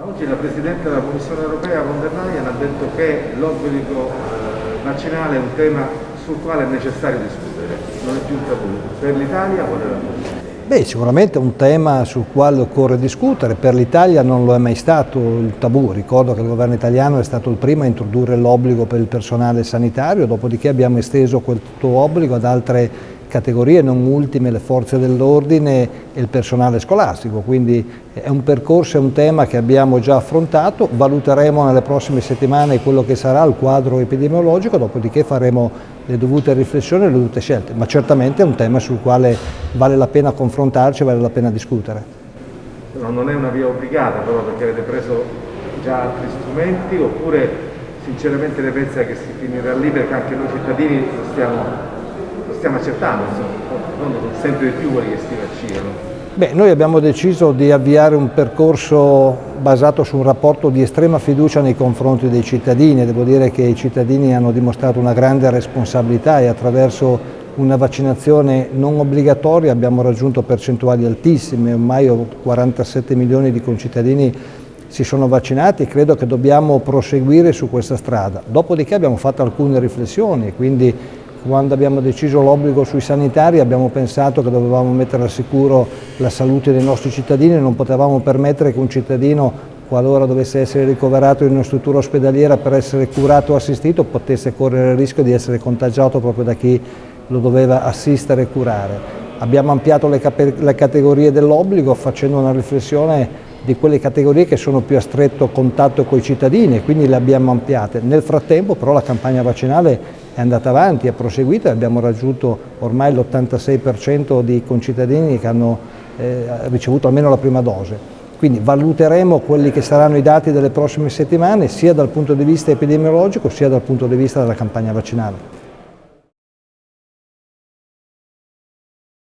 Oggi la Presidente della Commissione Europea von der Leyen ha detto che l'obbligo eh, vaccinale è un tema sul quale è necessario discutere, non è più un tabù. Per l'Italia qual è la posizione? Beh, sicuramente è un tema sul quale occorre discutere, per l'Italia non lo è mai stato il tabù, ricordo che il governo italiano è stato il primo a introdurre l'obbligo per il personale sanitario, dopodiché abbiamo esteso questo obbligo ad altre categorie, non ultime le forze dell'ordine e il personale scolastico, quindi è un percorso, è un tema che abbiamo già affrontato, valuteremo nelle prossime settimane quello che sarà il quadro epidemiologico, dopodiché faremo le dovute riflessioni e le dovute scelte, ma certamente è un tema sul quale vale la pena confrontarci, vale la pena discutere. non è una via obbligata però perché avete preso già altri strumenti oppure sinceramente le pensa che si finirà lì perché anche noi cittadini stiamo stiamo accettando, sempre di più quelli che si vaccinano. Beh, noi abbiamo deciso di avviare un percorso basato su un rapporto di estrema fiducia nei confronti dei cittadini. Devo dire che i cittadini hanno dimostrato una grande responsabilità e attraverso una vaccinazione non obbligatoria abbiamo raggiunto percentuali altissime, ormai 47 milioni di concittadini si sono vaccinati e credo che dobbiamo proseguire su questa strada. Dopodiché abbiamo fatto alcune riflessioni, quindi quando abbiamo deciso l'obbligo sui sanitari abbiamo pensato che dovevamo mettere al sicuro la salute dei nostri cittadini e non potevamo permettere che un cittadino, qualora dovesse essere ricoverato in una struttura ospedaliera per essere curato o assistito, potesse correre il rischio di essere contagiato proprio da chi lo doveva assistere e curare. Abbiamo ampliato le, le categorie dell'obbligo facendo una riflessione di quelle categorie che sono più a stretto contatto con i cittadini e quindi le abbiamo ampliate. Nel frattempo però la campagna vaccinale è andata avanti, è proseguita e abbiamo raggiunto ormai l'86% di concittadini che hanno eh, ricevuto almeno la prima dose. Quindi valuteremo quelli che saranno i dati delle prossime settimane sia dal punto di vista epidemiologico sia dal punto di vista della campagna vaccinale.